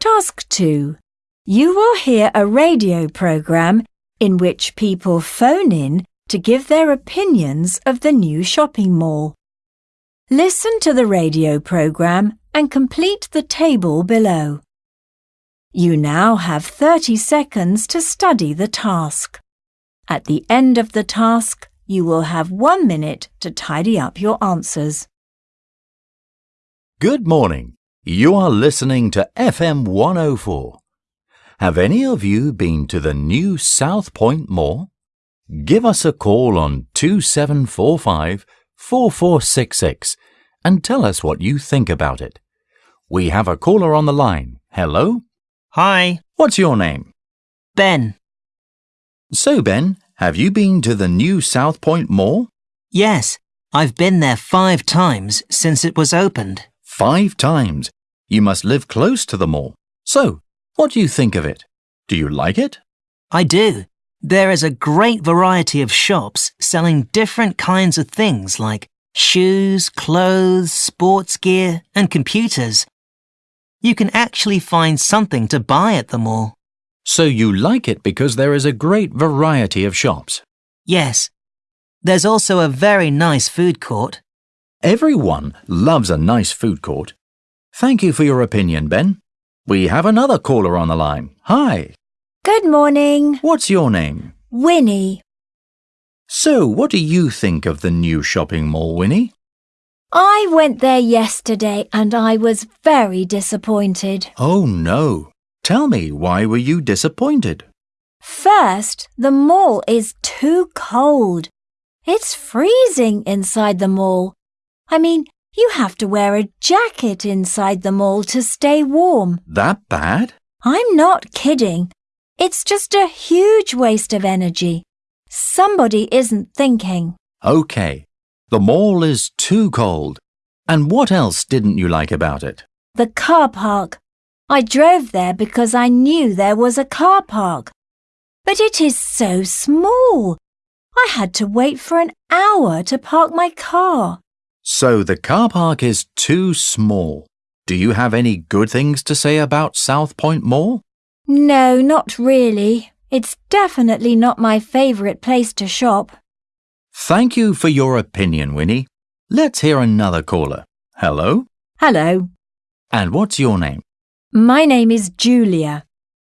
Task 2. You will hear a radio program in which people phone in to give their opinions of the new shopping mall. Listen to the radio program and complete the table below. You now have 30 seconds to study the task. At the end of the task, you will have one minute to tidy up your answers. Good morning. You are listening to FM 104. Have any of you been to the new South Point Mall? Give us a call on 2745 4466 and tell us what you think about it. We have a caller on the line. Hello? Hi, What's your name? Ben. So, Ben, have you been to the new South Point Mall? Yes, I've been there five times since it was opened. Five times. You must live close to the mall. So, what do you think of it? Do you like it? I do. There is a great variety of shops selling different kinds of things like shoes, clothes, sports gear, and computers. You can actually find something to buy at the mall. So you like it because there is a great variety of shops. Yes. There's also a very nice food court. Everyone loves a nice food court. Thank you for your opinion, Ben. We have another caller on the line. Hi, Good morning, what's your name? Winnie. So, what do you think of the new shopping mall, Winnie? I went there yesterday and I was very disappointed. Oh no. Tell me, why were you disappointed? First, the mall is too cold. It's freezing inside the mall. I mean, you have to wear a jacket inside the mall to stay warm. That bad? I'm not kidding. It's just a huge waste of energy. Somebody isn't thinking. Okay. The mall is too cold. And what else didn't you like about it? The car park. I drove there because I knew there was a car park. But it is so small. I had to wait for an hour to park my car. So the car park is too small. Do you have any good things to say about South Point Mall? No, not really. It's definitely not my favourite place to shop. Thank you for your opinion, Winnie. Let's hear another caller. Hello? Hello. And what's your name? My name is Julia.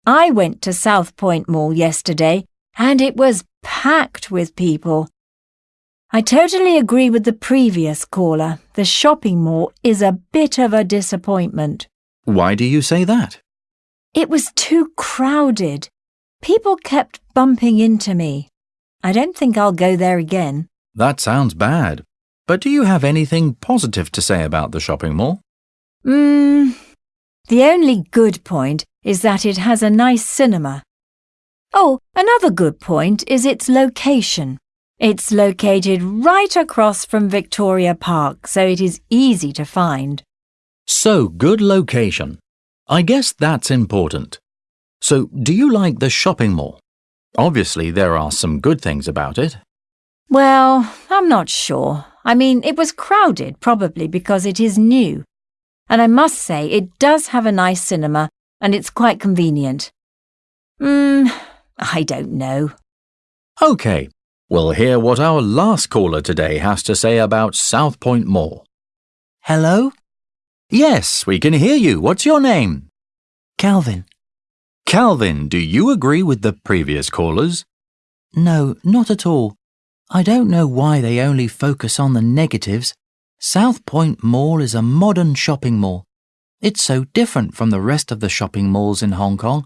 I went to South Point Mall yesterday and it was packed with people. I totally agree with the previous caller. The shopping mall is a bit of a disappointment. Why do you say that? It was too crowded. People kept bumping into me. I don't think I'll go there again. That sounds bad. But do you have anything positive to say about the shopping mall? Mmm. The only good point is that it has a nice cinema. Oh, another good point is its location. It's located right across from Victoria Park, so it is easy to find. So, good location. I guess that's important. So, do you like the shopping mall? Obviously, there are some good things about it. Well, I'm not sure. I mean, it was crowded probably because it is new. And I must say, it does have a nice cinema and it's quite convenient. Hmm, I don't know. OK, we'll hear what our last caller today has to say about South Point Mall. Hello? Yes, we can hear you. What's your name? Calvin. Calvin, do you agree with the previous callers? No, not at all. I don't know why they only focus on the negatives. South Point Mall is a modern shopping mall. It's so different from the rest of the shopping malls in Hong Kong.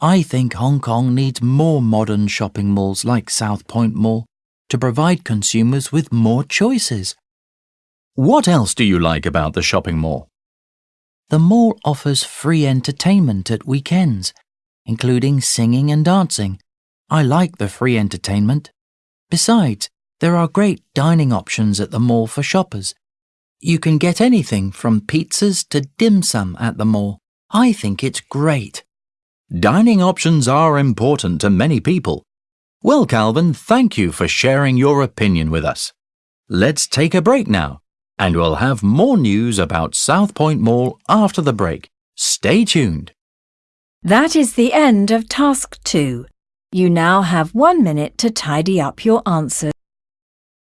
I think Hong Kong needs more modern shopping malls like South Point Mall to provide consumers with more choices. What else do you like about the shopping mall? The mall offers free entertainment at weekends, including singing and dancing. I like the free entertainment. Besides, there are great dining options at the mall for shoppers. You can get anything from pizzas to dim sum at the mall. I think it's great. Dining options are important to many people. Well, Calvin, thank you for sharing your opinion with us. Let's take a break now, and we'll have more news about South Point Mall after the break. Stay tuned. That is the end of task two. You now have one minute to tidy up your answers.